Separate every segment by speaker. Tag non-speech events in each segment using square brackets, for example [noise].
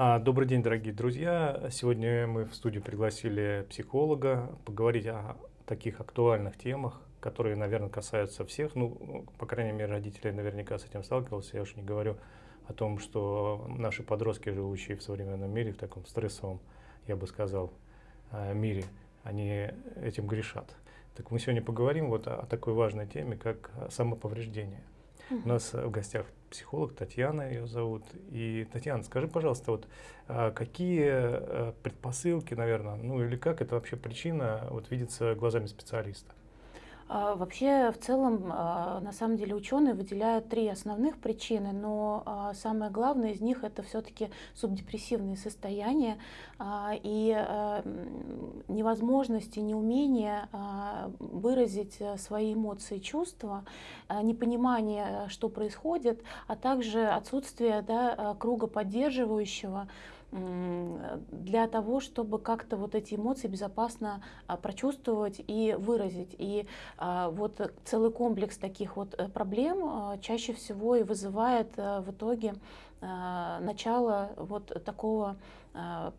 Speaker 1: А, добрый день, дорогие друзья. Сегодня мы в студию пригласили психолога поговорить о таких актуальных темах, которые, наверное, касаются всех. Ну, по крайней мере, родители наверняка с этим сталкивался. Я уж не говорю о том, что наши подростки, живущие в современном мире, в таком стрессовом, я бы сказал, э, мире, они этим грешат. Так мы сегодня поговорим вот о такой важной теме, как самоповреждение. У нас в гостях психолог Татьяна ее зовут. И Татьяна, скажи, пожалуйста, вот а, какие а, предпосылки, наверное, ну или как это вообще причина вот видится глазами специалиста?
Speaker 2: А, вообще, в целом, а, на самом деле, ученые выделяют три основных причины, но а, самое главное из них это все-таки субдепрессивные состояния и невозможность и неумение выразить свои эмоции чувства, непонимание, что происходит, а также отсутствие да, круга поддерживающего, для того, чтобы как-то вот эти эмоции безопасно а, прочувствовать и выразить. И а, вот целый комплекс таких вот э, проблем а, чаще всего и вызывает э, в итоге начало вот такого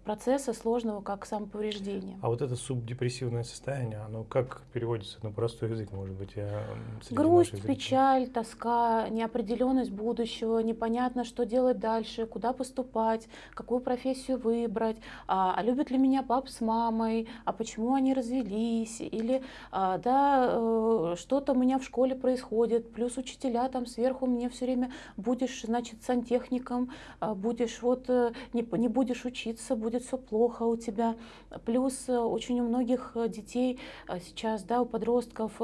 Speaker 2: процесса сложного, как самоповреждение.
Speaker 1: А вот это субдепрессивное состояние, оно как переводится на простой язык, может быть? Я
Speaker 2: Грусть, печаль, тоска, неопределенность будущего, непонятно, что делать дальше, куда поступать, какую профессию выбрать, а, а любят ли меня пап с мамой, а почему они развелись, или а, да, э, что-то у меня в школе происходит, плюс учителя там сверху мне все время будешь, значит, сантехником, а, будешь вот, э, не, не будешь учить учиться, будет все плохо у тебя. Плюс э, очень у многих э, детей э, сейчас, да, у подростков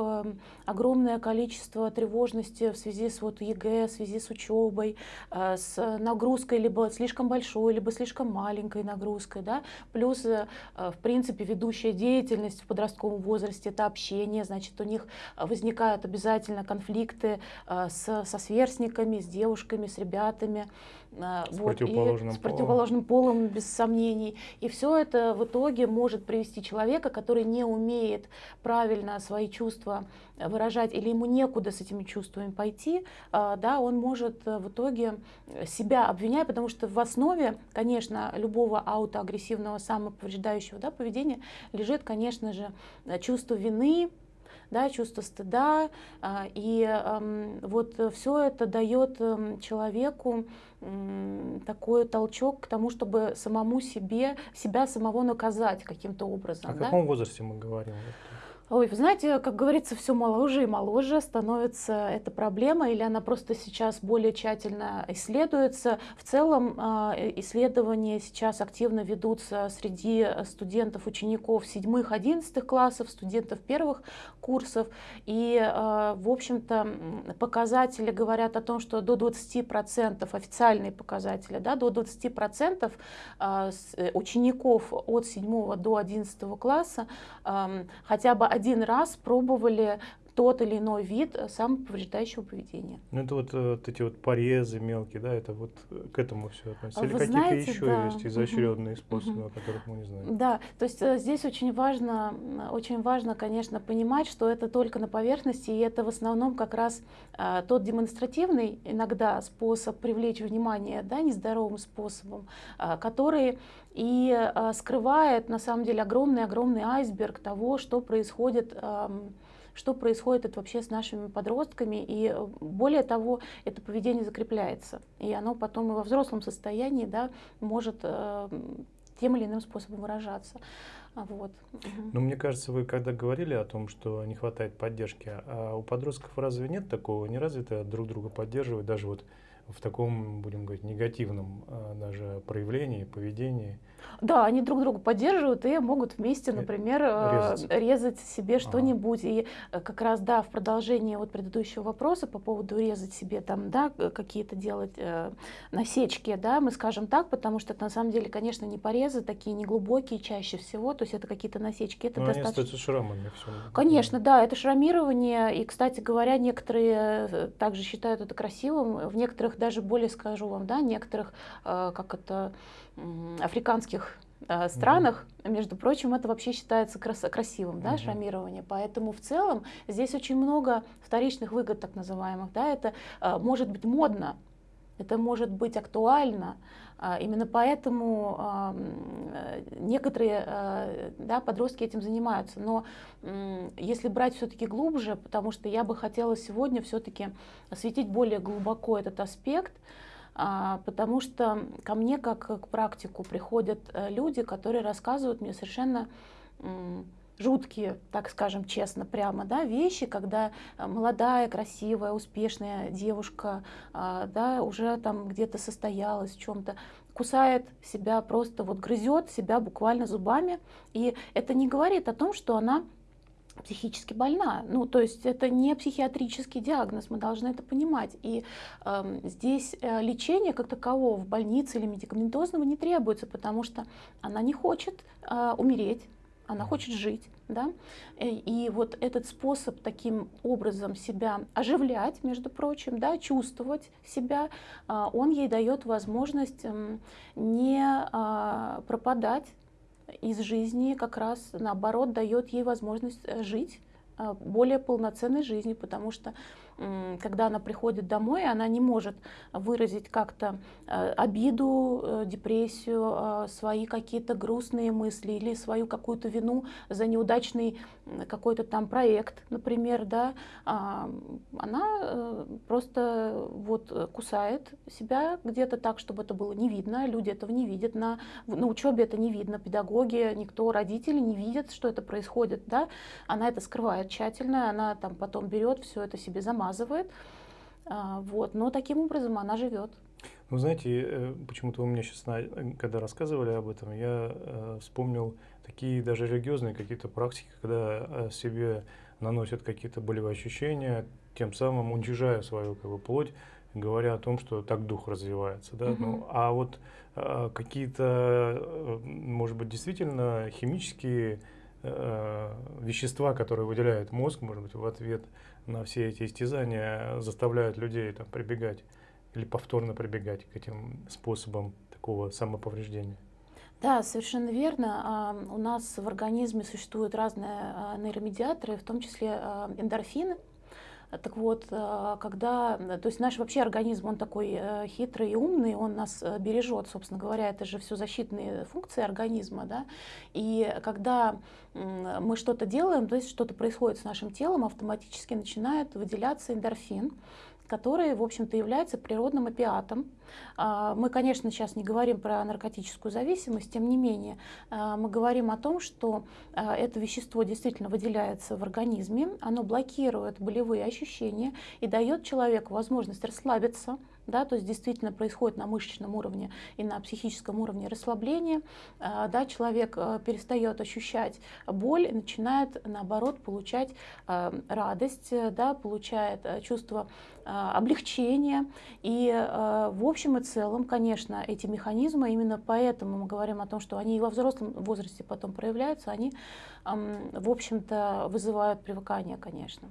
Speaker 2: огромное количество тревожности в связи с вот ЕГЭ, в связи с учебой, с нагрузкой либо слишком большой, либо слишком маленькой нагрузкой, да. Плюс, в принципе, ведущая деятельность в подростковом возрасте – это общение, значит, у них возникают обязательно конфликты с, со сверстниками, с девушками, с ребятами.
Speaker 1: С, вот, противоположным,
Speaker 2: и с противоположным полом, без сомнений. И все это в итоге может привести человека, который не умеет правильно свои чувства выражать или ему некуда с этими чувствами пойти, а, да, он может в итоге себя обвинять, потому что в основе, конечно, любого аутоагрессивного самоповреждающего да, поведения лежит, конечно же, чувство вины, да, чувство стыда, а, и вот все это дает человеку такой толчок к тому, чтобы самому себе, себя самого наказать каким-то образом.
Speaker 1: О да? каком возрасте мы говорим?
Speaker 2: Ой, вы знаете, как говорится, все моложе и моложе становится эта проблема, или она просто сейчас более тщательно исследуется. В целом а, исследования сейчас активно ведутся среди студентов, учеников седьмых, одиннадцатых классов, студентов первых курсов. И, а, в общем-то, показатели говорят о том, что до 20%, официальные показатели, да, до 20% а, учеников от 7 до 11 класса хотя бы один раз пробовали тот или иной вид э, самоповреждающего поведения.
Speaker 1: Ну это вот, э, вот эти вот порезы мелкие, да, это вот э, к этому все относится.
Speaker 2: Или какие-то
Speaker 1: еще
Speaker 2: да.
Speaker 1: есть изощренные способы, угу. о которых мы не знаем?
Speaker 2: Да, то есть здесь очень важно, очень важно, конечно, понимать, что это только на поверхности, и это в основном как раз а, тот демонстративный иногда способ привлечь внимание, да, нездоровым способом, а, который и а, скрывает на самом деле огромный-огромный айсберг того, что происходит а, что происходит это вообще с нашими подростками. И э, более того, это поведение закрепляется. И оно потом и во взрослом состоянии да, может э, тем или иным способом выражаться. Вот.
Speaker 1: Ну, мне кажется, вы когда говорили о том, что не хватает поддержки, а у подростков разве нет такого, не развито друг друга поддерживать, даже вот в таком, будем говорить, негативном а, даже проявлении, поведении?
Speaker 2: Да, они друг друга поддерживают и могут вместе, э, например, э, резать, резать себе что-нибудь. Ага. И э, как раз, да, в продолжение вот предыдущего вопроса по поводу резать себе там, да, какие-то делать э, насечки, да, мы скажем так, потому что это на самом деле, конечно, не порезы, такие неглубокие чаще всего, то есть это какие-то насечки. Это
Speaker 1: Но достаточно... они шрамами все.
Speaker 2: Конечно, да, это шрамирование, и, кстати говоря, некоторые также считают это красивым, в некоторых даже более скажу вам, да, некоторых, э, как это, африканских э, странах, mm -hmm. между прочим, это вообще считается крас красивым, да, mm -hmm. шрамирование. Поэтому в целом здесь очень много вторичных выгод, так называемых. Да, это э, может быть модно, это может быть актуально. А, именно поэтому некоторые да, подростки этим занимаются. Но если брать все-таки глубже, потому что я бы хотела сегодня все-таки осветить более глубоко этот аспект, а, потому что ко мне как к практику приходят э, люди, которые рассказывают мне совершенно жуткие, так скажем честно, прямо, да, вещи, когда э, молодая, красивая, успешная девушка, а, да, уже там где-то состоялась в чем-то, кусает себя просто, вот грызет себя буквально зубами, и это не говорит о том, что она психически больна. Ну, то есть это не психиатрический диагноз, мы должны это понимать. И э, здесь лечение как такового в больнице или медикаментозного не требуется, потому что она не хочет э, умереть, она хочет жить. Да? Э, и вот этот способ таким образом себя оживлять, между прочим, да, чувствовать себя, а, он ей дает возможность не а, пропадать из жизни, как раз наоборот дает ей возможность э, жить более полноценной жизнью, потому что когда она приходит домой, она не может выразить как-то э, обиду, э, депрессию, а, свои какие-то грустные мысли или свою какую-то вину за неудачный какой-то там проект, например, да, а, она э, просто вот кусает себя где-то так, чтобы это было не видно, люди этого не видят, на, на учебе это не видно, педагоги, никто, родители не видят, что это происходит, да, она это скрывает тщательно, она там потом берет все это себе замазывает. А, вот. Но таким образом она живет.
Speaker 1: Ну, знаете, э, почему-то вы мне сейчас, когда рассказывали об этом, я э, вспомнил такие даже религиозные какие-то практики, когда э, себе наносят какие-то болевые ощущения, тем самым уничижая свою как бы, плоть, говоря о том, что так дух развивается. Да? Угу. Ну, а вот э, какие-то, э, может быть, действительно химические э, вещества, которые выделяет мозг, может быть, в ответ на все эти истязания заставляют людей там, прибегать или повторно прибегать к этим способам такого самоповреждения.
Speaker 2: Да, совершенно верно. А, у нас в организме существуют разные а, нейромедиаторы, в том числе а, эндорфины. Так вот, когда, то есть наш вообще организм, он такой э, хитрый и умный, он нас э, бережет, собственно говоря, это же все защитные функции организма, да, и когда мы что-то делаем, то есть что-то происходит с нашим телом, автоматически начинает выделяться эндорфин, который, в общем-то, является природным опиатом. А, мы, конечно, сейчас не говорим про наркотическую зависимость, тем не менее, а, мы говорим о том, что а, это вещество действительно выделяется в организме, оно блокирует болевые ощущения и дает человеку возможность расслабиться, да, то есть действительно происходит на мышечном уровне и на психическом уровне расслабление, да, человек а, перестает ощущать боль начинает наоборот получать а, радость, да, получает чувство облегчения. И в общем и целом, конечно, эти механизмы, именно поэтому мы говорим о том, что они и во взрослом возрасте потом проявляются, они, в общем-то, вызывают привыкание, конечно.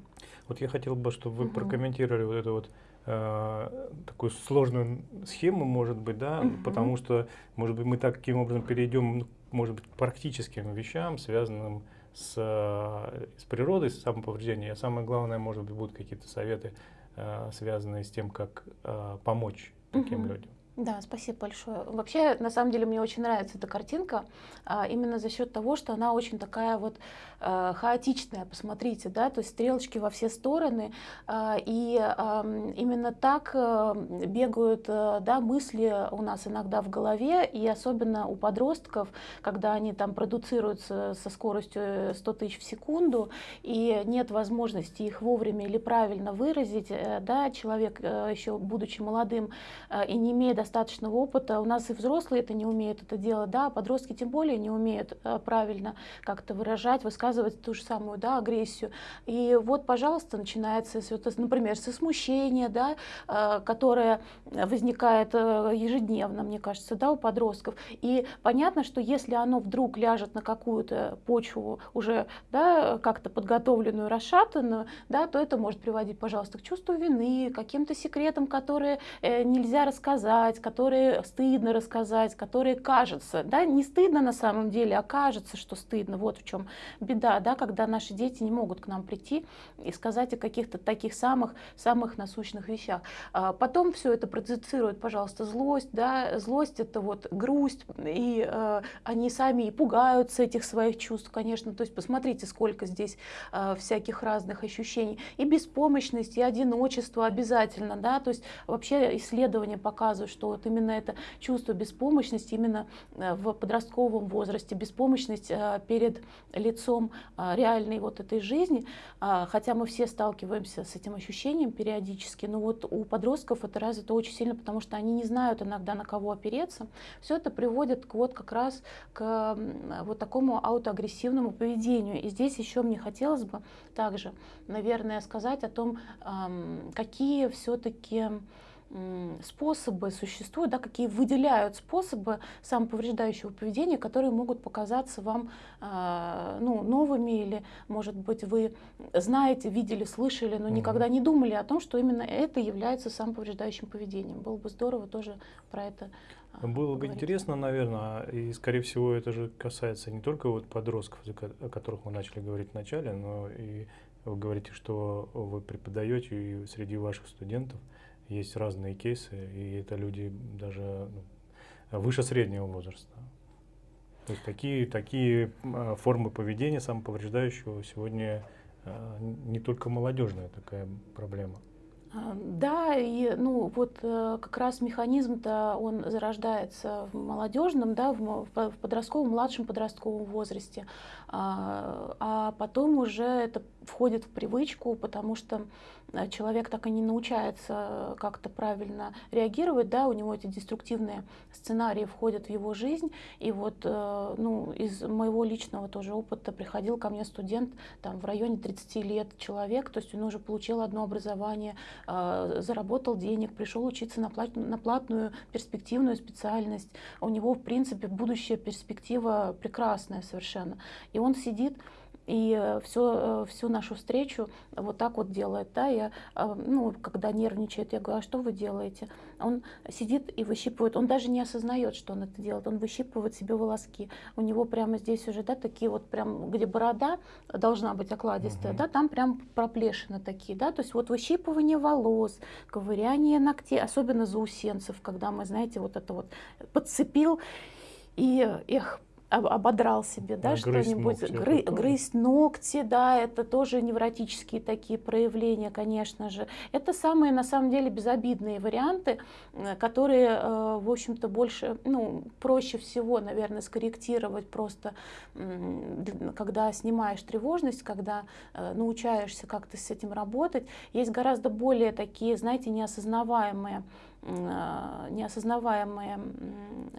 Speaker 1: Вот я хотел бы, чтобы вы угу. прокомментировали вот это вот э, такую сложную схему, может быть, да, угу. потому что, может быть, мы таким образом перейдем, ну, может быть, к практическим вещам, связанным с, э, с природой, с самоповреждением. А самое главное, может быть, будут какие-то советы, э, связанные с тем, как э, помочь таким угу. людям.
Speaker 2: Да, спасибо большое. Вообще, на самом деле, мне очень нравится эта картинка, а, именно за счет того, что она очень такая вот хаотичная, посмотрите, да, то есть стрелочки во все стороны, а, и а, именно так а, бегают да, мысли у нас иногда в голове, и особенно у подростков, когда они там продуцируются со скоростью 100 тысяч в секунду, и нет возможности их вовремя или правильно выразить, э, да, человек, э, еще будучи молодым и не имея достаточного опыта. У нас и взрослые это не умеют это делать, да, а подростки тем более не умеют э, правильно как-то выражать, высказывать ту же самую, да, агрессию. И вот, пожалуйста, начинается, например, со смущения, да, э, которое возникает э, ежедневно, мне кажется, да, у подростков. И понятно, что если оно вдруг ляжет на какую-то почву уже, да, как-то подготовленную, расшатанную, да, то это может приводить, пожалуйста, к чувству вины, каким-то секретам, которые нельзя рассказать, рассказать, которые стыдно рассказать, которые кажется, да, не стыдно на самом деле, а кажется, что стыдно. Вот в чем беда, да, когда наши дети не могут к нам прийти и сказать о каких-то таких самых, самых насущных вещах. А потом все это проецирует, пожалуйста, злость, да, злость это вот грусть, и э, они сами и пугаются этих своих чувств, конечно, то есть посмотрите, сколько здесь э, всяких разных ощущений, и беспомощность, и одиночество обязательно, да, то есть вообще исследования показывают, что вот именно это чувство беспомощности именно э, в подростковом возрасте, беспомощность э, перед лицом э, реальной вот этой жизни, а, хотя мы все сталкиваемся с этим ощущением периодически, но вот у подростков это развито очень сильно, потому что они не знают иногда на кого опереться. Все это приводит к, вот как раз к вот такому аутоагрессивному поведению. И здесь еще мне хотелось бы также, наверное, сказать о том, какие все-таки способы существуют, да, какие выделяют способы самоповреждающего поведения, которые могут показаться вам э, ну, новыми или, может быть, вы знаете, видели, слышали, но никогда не думали о том, что именно это является самоповреждающим поведением. Было бы здорово тоже про это
Speaker 1: а, Было бы интересно, наверное, и, скорее всего, это же касается не только вот подростков, о которых мы начали говорить в начале, но и вы говорите, что вы преподаете и среди ваших студентов – есть разные кейсы, и это люди даже ну, выше среднего возраста. То есть такие, такие а, формы поведения самоповреждающего сегодня а, не только молодежная такая проблема.
Speaker 2: А, да, и ну вот э, как раз механизм-то он зарождается в молодежном, да, в подростковом, младшем подростковом возрасте, а потом уже это входит в привычку, потому что э, человек так и не научается как-то правильно реагировать, да, у него эти деструктивные сценарии входят в его жизнь, и вот, э, ну, из моего личного тоже опыта приходил ко мне студент, там, в районе 30 лет человек, то есть он уже получил одно образование, э, заработал денег, пришел учиться на, плат, на платную перспективную специальность, у него, в принципе, будущая перспектива прекрасная совершенно, и он сидит, и все, э, всю нашу встречу вот так вот делает. Да? Я, э, ну, когда нервничает, я говорю, а что вы делаете? Он сидит и выщипывает, он даже не осознает, что он это делает, он выщипывает себе волоски. У него прямо здесь уже да, такие вот прям, где борода должна быть окладистая, угу. да, там прям проплешины такие, да, то есть вот выщипывание волос, ковыряние ногтей, особенно заусенцев, когда мы, знаете, вот это вот подцепил, и их ободрал себе, да, что-нибудь, гры, грызть ногти, да, это тоже невротические такие проявления, конечно же. Это самые, на самом деле, безобидные варианты, э, которые, э, в общем-то, больше, ну, проще всего, наверное, скорректировать просто, когда снимаешь тревожность, когда э, научаешься как-то с этим работать. Есть гораздо более такие, знаете, неосознаваемые а, неосознаваемые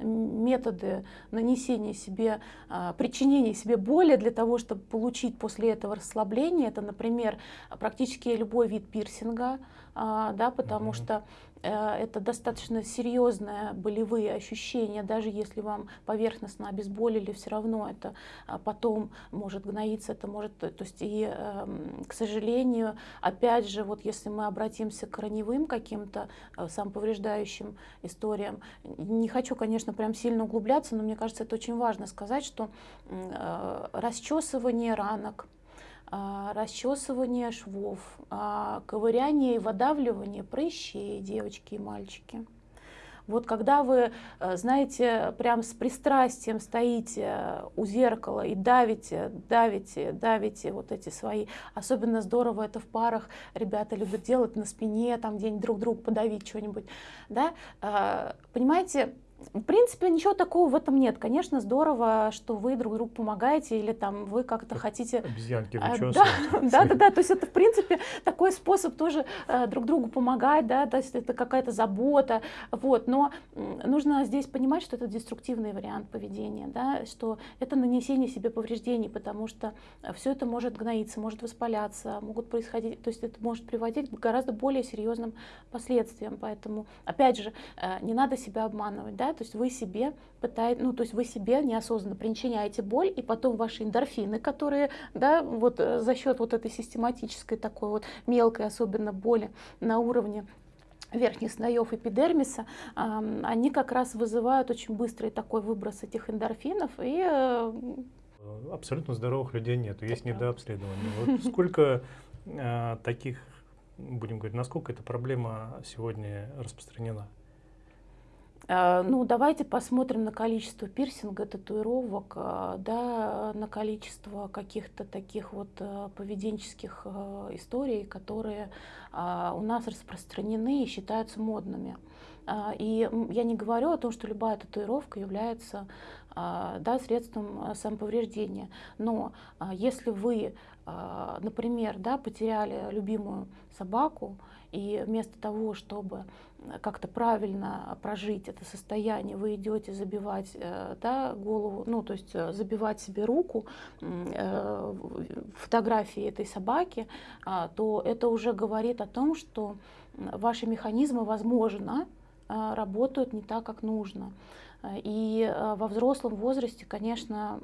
Speaker 2: методы нанесения себе, а, причинения себе боли для того, чтобы получить после этого расслабление. Это, например, практически любой вид пирсинга, а, да, потому mm -hmm. что это достаточно серьезные болевые ощущения, даже если вам поверхностно обезболили, все равно это а, потом может гноиться, это может, то есть и, эм, к сожалению, опять же, вот если мы обратимся к раневым каким-то э, самоповреждающим историям, не хочу, конечно, прям сильно углубляться, но мне кажется, это очень важно сказать, что э, расчесывание ранок, расчесывание швов, а, ковыряние и выдавливание прыщей, девочки и мальчики. Вот когда вы, э, знаете, прям с пристрастием стоите у зеркала и давите, давите, давите вот эти свои, особенно здорово это в парах, ребята любят делать на спине, там где-нибудь друг другу подавить что-нибудь, да, а, понимаете, в принципе, ничего такого в этом нет. Конечно, здорово, что вы друг другу помогаете или там вы как-то хотите...
Speaker 1: Обезьянки а,
Speaker 2: да, [laughs] да, да, да, то есть это, в принципе, такой способ тоже э, друг другу помогать, да, то есть это какая-то забота, вот, но нужно здесь понимать, что это деструктивный вариант поведения, да, что это нанесение себе повреждений, потому что все это может гноиться, может воспаляться, могут происходить, то есть это может приводить к гораздо более серьезным последствиям, поэтому, опять же, э, не надо себя обманывать, да, то есть вы себе пытаетесь, ну, то есть вы себе неосознанно причиняете боль, и потом ваши эндорфины, которые, да, вот э, за счет вот этой систематической такой вот мелкой особенно боли на уровне верхних слоев эпидермиса, они как раз вызывают очень быстрый такой выброс этих эндорфинов. И... Э,
Speaker 1: Абсолютно здоровых людей нет, есть недообследование. Вот [laughs] сколько э, таких, будем говорить, насколько эта проблема сегодня распространена?
Speaker 2: А, ну, давайте посмотрим на количество пирсинга, татуировок, а, да, на количество каких-то таких вот а, поведенческих историй, которые у нас распространены и считаются модными. И я не говорю о том, что любая татуировка является да, средством самоповреждения. Но если вы, например, да, потеряли любимую собаку, и вместо того, чтобы как-то правильно прожить это состояние, вы идете забивать э, да, голову, ну то есть э, забивать себе руку э, фотографии этой собаки, а, то это уже говорит о том, что ваши механизмы, возможно, работают не так, как нужно. И во взрослом возрасте, конечно,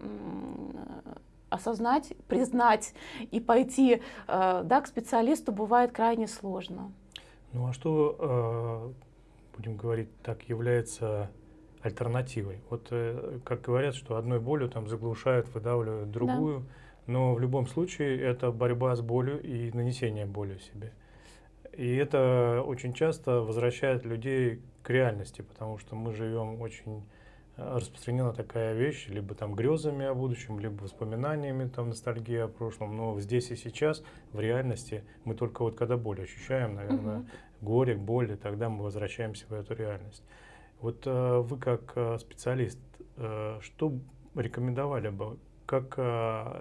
Speaker 2: осознать, признать и пойти да, к специалисту бывает крайне сложно.
Speaker 1: Ну а что, э, будем говорить так, является альтернативой? Вот э, как говорят, что одной болью там заглушают, выдавливают другую, да. но в любом случае это борьба с болью и нанесение боли себе. И это очень часто возвращает людей к реальности, потому что мы живем очень распространена такая вещь, либо там грезами о будущем, либо воспоминаниями, там ностальгия о прошлом, но здесь и сейчас, в реальности, мы только вот когда боль ощущаем, наверное, угу. горе, боль, и тогда мы возвращаемся в эту реальность. Вот э, вы как э, специалист, э, что рекомендовали бы, как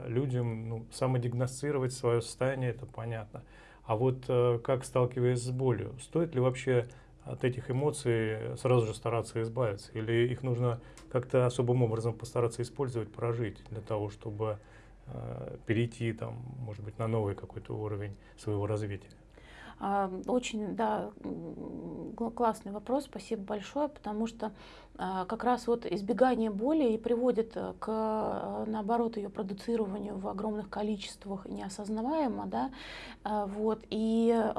Speaker 1: людям ну, самодиагностировать свое состояние, это понятно, а вот как сталкиваясь с болью, стоит ли вообще от этих эмоций сразу же стараться избавиться? Или их нужно как-то особым образом постараться использовать, прожить для того, чтобы э, перейти, там, может быть, на новый какой-то уровень своего развития?
Speaker 2: А, очень, да, классный вопрос, спасибо большое, потому что а, как раз вот избегание боли и приводит э, к, э, наоборот, ее продуцированию в огромных количествах неосознаваемо, да, а, вот, и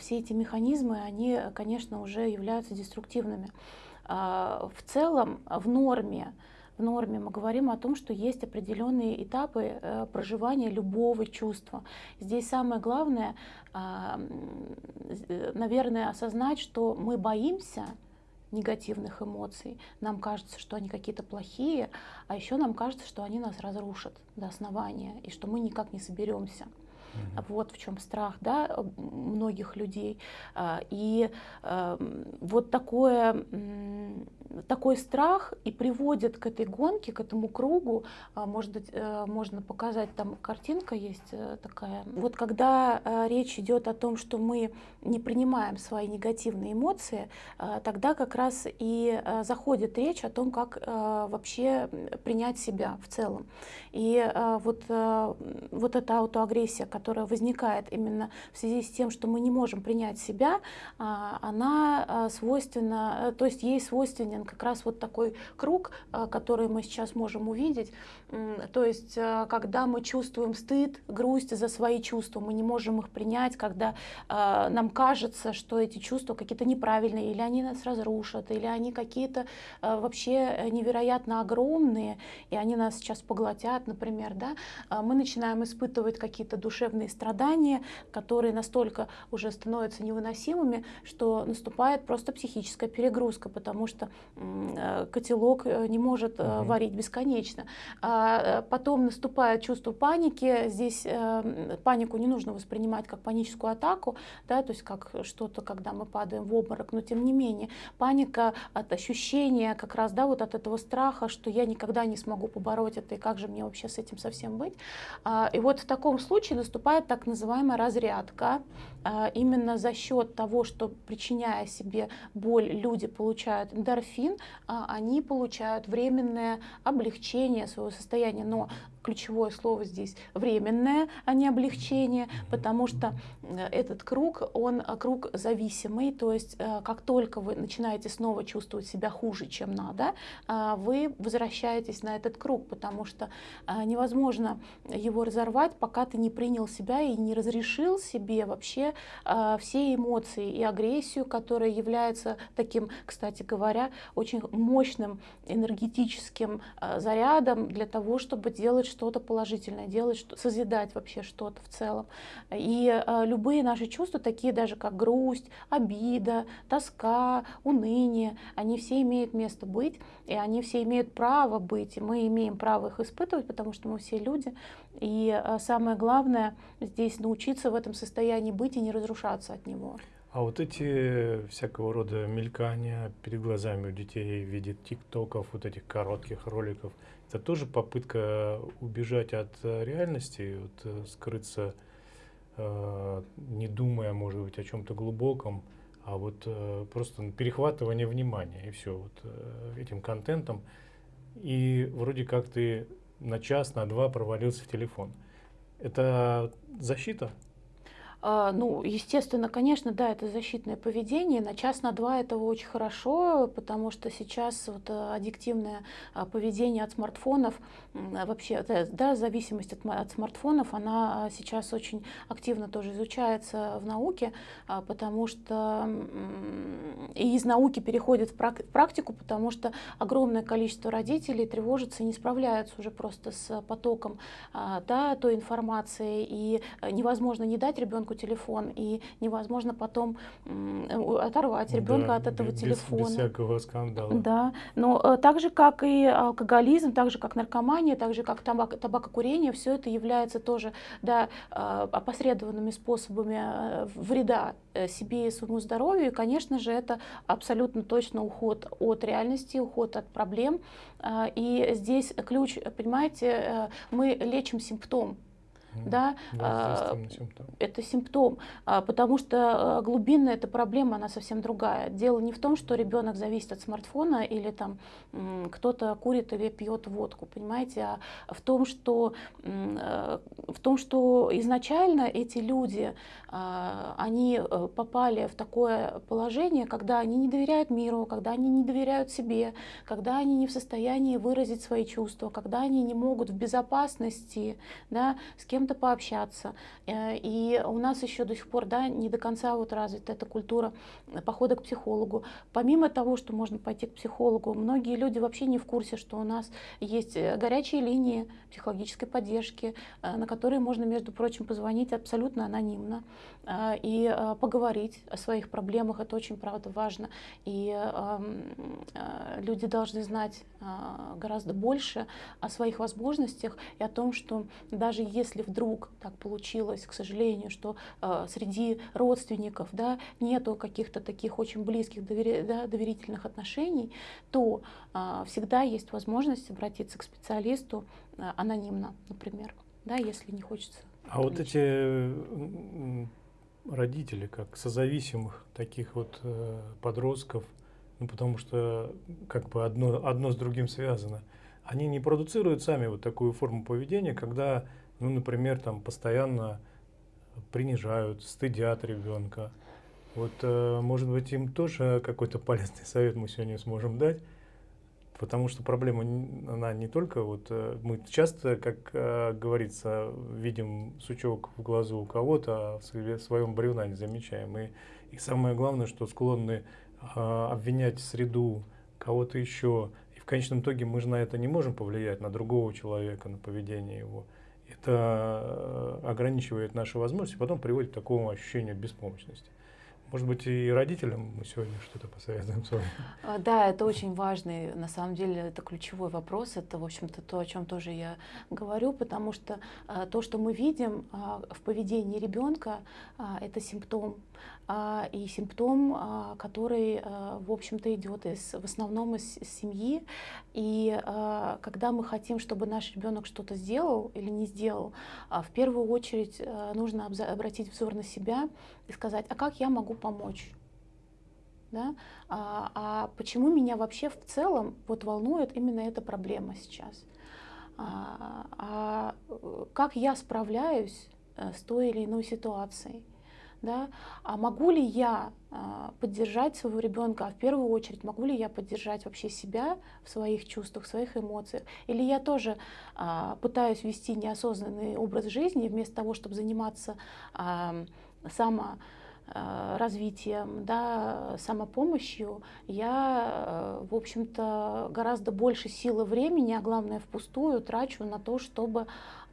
Speaker 2: все эти механизмы, они, конечно, уже являются деструктивными. В целом, в норме, в норме мы говорим о том, что есть определенные этапы э, проживания любого чувства. Здесь самое главное, э, наверное, осознать, что мы боимся негативных эмоций. Нам кажется, что они какие-то плохие, а еще нам кажется, что они нас разрушат до основания, и что мы никак не соберемся. Угу. Вот в чем страх да, многих людей. А, и эм, вот такое такой страх и приводит к этой гонке, к этому кругу. А, может быть, э, можно показать, там картинка есть э, такая. Вот когда э, речь идет о том, что мы не принимаем свои негативные эмоции, тогда как раз и заходит речь о том, как вообще принять себя в целом. И вот, вот эта аутоагрессия, которая возникает именно в связи с тем, что мы не можем принять себя, а, она свойственна, то есть ей свойственен как раз вот такой круг, э, который мы сейчас можем увидеть. То есть, э, когда мы чувствуем стыд, грусть за свои чувства, мы не можем их принять, когда э, нам кажется, что эти чувства какие-то неправильные, или они нас разрушат, или они какие-то вообще невероятно огромные, и они нас сейчас поглотят, например, да, мы начинаем испытывать какие-то душевные страдания, которые настолько уже становятся невыносимыми, что наступает просто психическая перегрузка, потому что Э, котелок э, не может угу. варить бесконечно. А потом наступает чувство паники. Здесь панику не нужно воспринимать как паническую атаку, да, то есть как что-то, когда мы падаем в обморок, но тем не менее паника от ощущения как раз, да, вот от этого страха, что я никогда не смогу побороть это, и как же мне вообще с этим совсем быть. А, и вот в таком случае наступает так называемая разрядка, именно за счет того, что причиняя себе боль, люди получают эндорфин, а, они получают временное облегчение своего состояния. Но ключевое слово здесь временное, а не облегчение, потому что этот круг, он круг зависимый, то есть как только вы начинаете снова чувствовать себя хуже, чем надо, вы возвращаетесь на этот круг, потому что невозможно его разорвать, пока ты не принял себя и не разрешил себе вообще все эмоции и агрессию, которая является таким, кстати говоря, очень мощным энергетическим э, зарядом для того, чтобы делать что-то положительное, делать, созидать вообще что-то в целом. И э, любые наши чувства, такие даже как грусть, обида, тоска, уныние, они все имеют место быть, и они все имеют право быть, и мы имеем право их испытывать, потому что мы все люди. И э, самое главное здесь научиться в этом состоянии быть и не разрушаться от него.
Speaker 1: А вот эти всякого рода мелькания перед глазами у детей в виде тиктоков, вот этих коротких роликов, это тоже попытка убежать от э, реальности, вот, э, скрыться, э, не думая, может быть, о чем-то глубоком, а вот э, просто перехватывание внимания и все вот э, этим контентом. И вроде как ты на час, на два провалился в телефон. Это защита?
Speaker 2: А, ну, естественно, конечно, да, это защитное поведение. На час, на два этого очень хорошо, потому что сейчас вот э, аддиктивное а, поведение от смартфонов, вообще, да, зависимость от, от смартфонов, она сейчас очень активно тоже изучается в науке, а, потому что и из науки переходит в практику, потому что огромное количество родителей тревожатся и не справляются уже просто с потоком да, той информации, и э, невозможно не дать ребенку ребенку телефон, и невозможно потом оторвать ребенка да, от этого
Speaker 1: без,
Speaker 2: телефона.
Speaker 1: Без всякого скандала.
Speaker 2: Да, но э, так же, как и алкоголизм, так же, как наркомания, так же, как табак, табакокурение, все это является тоже да, э, опосредованными способами э, вреда себе и своему здоровью. И, конечно же, это абсолютно точно уход от реальности, уход от проблем. И здесь ключ, понимаете, мы лечим симптом, да,
Speaker 1: да симптом.
Speaker 2: это симптом, а, потому что а, глубинная эта проблема, она совсем другая. Дело не в том, что ребенок зависит от смартфона или там кто-то курит или пьет водку, понимаете, а в том, что, в том, что изначально эти люди, а, они э, попали в такое положение, когда они не доверяют миру, когда они не доверяют себе, когда они не в состоянии выразить свои чувства, когда они не могут в безопасности да, с кем кем-то пообщаться. Э, и у нас еще до сих пор да, не до конца вот развита эта культура похода к психологу. Помимо того, что можно пойти к психологу, многие люди вообще не в курсе, что у нас есть э, горячие линии психологической поддержки, э, на которые можно, между прочим, позвонить абсолютно анонимно и поговорить о своих проблемах. Это очень, правда, важно. И люди должны знать гораздо больше о своих возможностях и о том, что даже если в вдруг так получилось, к сожалению, что э, среди родственников да, нету каких-то таких очень близких довери, да, доверительных отношений, то э, всегда есть возможность обратиться к специалисту э, анонимно, например, да, если не хочется.
Speaker 1: А вот эти родители, как созависимых таких вот э, подростков, ну потому что как бы одно, одно с другим связано, они не продуцируют сами вот такую форму поведения, когда ну, например, там постоянно принижают, стыдят ребенка. Вот, э, может быть, им тоже какой-то полезный совет мы сегодня сможем дать, потому что проблема, она не только вот, э, мы часто, как э, говорится, видим сучок в глазу у кого-то, а в своем бревна не замечаем. И, и самое главное, что склонны обвинять среду, кого-то еще, и в конечном итоге мы же на это не можем повлиять, на другого человека, на поведение его это э, ограничивает наши возможности, потом приводит к такому ощущению беспомощности. Может быть, и родителям мы сегодня что-то посоветуем с вами.
Speaker 2: А, да, это очень важный, на самом деле, это ключевой вопрос. Это, в общем-то, то, о чем тоже я говорю, потому что а, то, что мы видим а, в поведении ребенка, это симптом. И симптом, который, в общем-то, идет из, в основном из, из семьи. И когда мы хотим, чтобы наш ребенок что-то сделал или не сделал, в первую очередь нужно обратить взор на себя и сказать, а как я могу помочь? Да? А, а почему меня вообще в целом вот волнует именно эта проблема сейчас? а, а э, как я справляюсь э, с той или иной ситуацией. Да? А могу ли я а, поддержать своего ребенка, а в первую очередь могу ли я поддержать вообще себя в своих чувствах, в своих эмоциях? Или я тоже а, пытаюсь вести неосознанный образ жизни вместо того, чтобы заниматься а, само развитием, да, самопомощью, я, в общем-то, гораздо больше силы времени, а главное впустую трачу на то, чтобы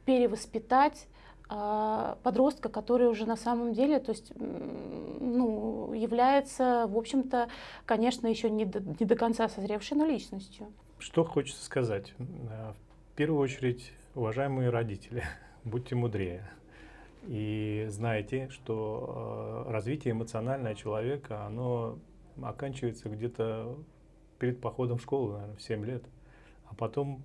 Speaker 2: перевоспитать а, подростка, который уже на самом деле, то есть, ну, является, в общем-то, конечно, еще не до, не до конца созревшей, но личностью.
Speaker 1: Что хочется сказать? Э, в первую очередь, уважаемые родители, [laughs] будьте мудрее. И знайте, что э, развитие эмоционального человека, оно оканчивается где-то перед походом в школу, наверное, в 7 лет. А потом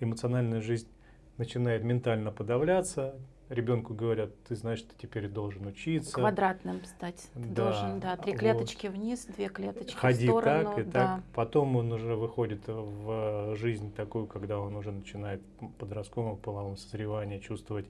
Speaker 1: эмоциональная жизнь начинает ментально подавляться, ребенку говорят, ты знаешь, ты теперь должен учиться.
Speaker 2: Квадратным стать. Ты да, должен, да, три клеточки вот. вниз, две клеточки
Speaker 1: Ходи
Speaker 2: в сторону.
Speaker 1: так и да. так. Потом он уже выходит в жизнь такую, когда он уже начинает подростковом половом созревании чувствовать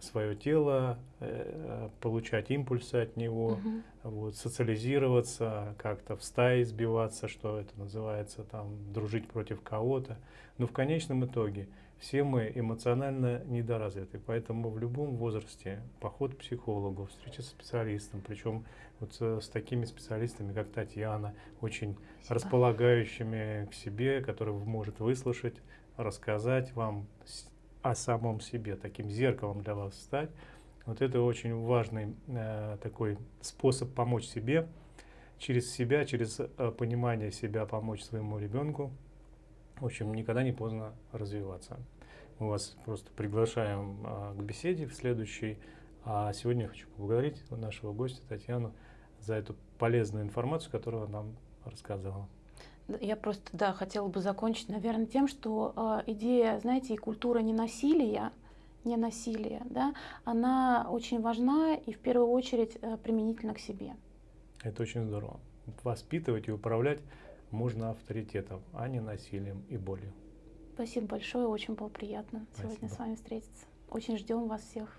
Speaker 1: свое тело, э, получать импульсы от него, угу. вот, социализироваться, как-то в стае сбиваться, что это называется, там, дружить против кого-то. Но в конечном итоге все мы эмоционально недоразвиты, поэтому в любом возрасте поход к психологу, встреча с специалистом, причем вот с, такими специалистами, как Татьяна, очень Спасибо. располагающими к себе, который может выслушать, рассказать вам о самом себе, таким зеркалом для вас стать. Вот это очень важный э, такой способ помочь себе, через себя, через э, понимание себя помочь своему ребенку, в общем, никогда не поздно развиваться. Мы вас просто приглашаем а, к беседе в следующей. А сегодня я хочу поблагодарить нашего гостя Татьяну за эту полезную информацию, которую она нам рассказывала.
Speaker 2: Я просто, да, хотела бы закончить, наверное, тем, что э, идея, знаете, и культура ненасилия, ненасилия, да, она очень важна и в первую очередь э, применительно к себе.
Speaker 1: Это очень здорово. Воспитывать и управлять можно авторитетом, а не насилием и болью.
Speaker 2: Спасибо большое, очень было приятно Спасибо. сегодня с вами встретиться. Очень ждем вас всех.